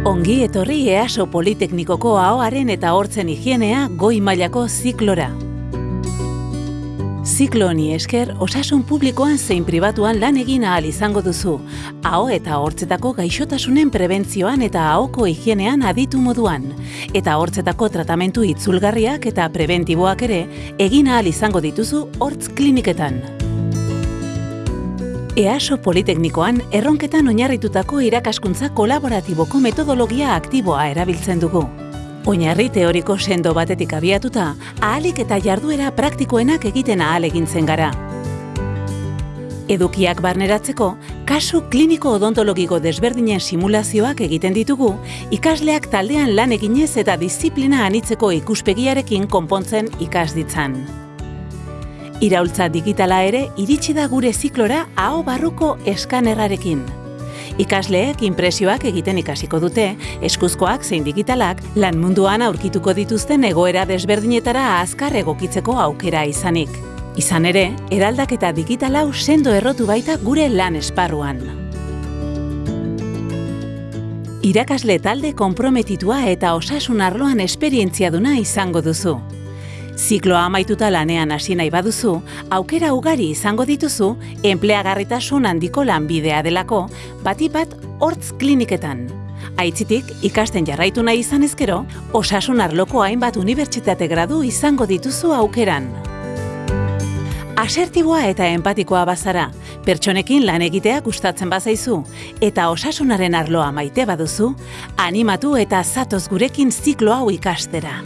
Ongi etorri EASO Politeknikoko ahoaren eta hortzen higienea goi mailako ziklora. Ziklo honi esker, osasun publikoan zein pribatuan lan egin ahal izango duzu. Aho eta hortzetako gaixotasunen prebentzioan eta ahoko higienean aditu moduan. Eta hortzetako tratamentu itzulgarriak eta preventiboak ere egin ahal izango dituzu hortz kliniketan. EASO Politeknikoan erronketan oinarritutako irakaskuntza kolaboratiboko metodologia aktiboa erabiltzen dugu. Oinarri teoriko sendo batetik abiatuta, ahalik eta jarduera praktikoenak egiten ahal egintzen gara. Edukiak barneratzeko, kasu kliniko odontologiko desberdinen simulazioak egiten ditugu, ikasleak taldean lan eginez eta disiplina anitzeko ikuspegiarekin konpontzen ikas ditzan. Iraultza digitala ere iritsi da gure ziklora aho barruko eskanerrarekin. Ikasleek inpresioak egiten ikasiko dute, eskuzkoak zein digitalak lan munduan aurkituko dituzten egoera desberdinetara azkar egokitzeko aukera izanik. Izan ere, eraldaketa digital hau sendo errotu baita gure lan esparruan. Irakasle talde konprometitua eta osasun arloan esperientzia duna izango duzu. Zikloa amaituta lanean hasi nahi baduzu, aukera ugari izango dituzu, enpleagarritasun handiko lanbidea delako, bati bat hortz kliniketan. Aitzitik, ikasten jarraitu nahi izan ezkero, osasun arloko hainbat unibertsitate gradu izango dituzu aukeran. Asertiboa eta empatikoa bazara, pertsonekin lan egitea gustatzen bazaizu, eta osasunaren arloa maite baduzu, animatu eta zatoz gurekin ziklo hau ikastera.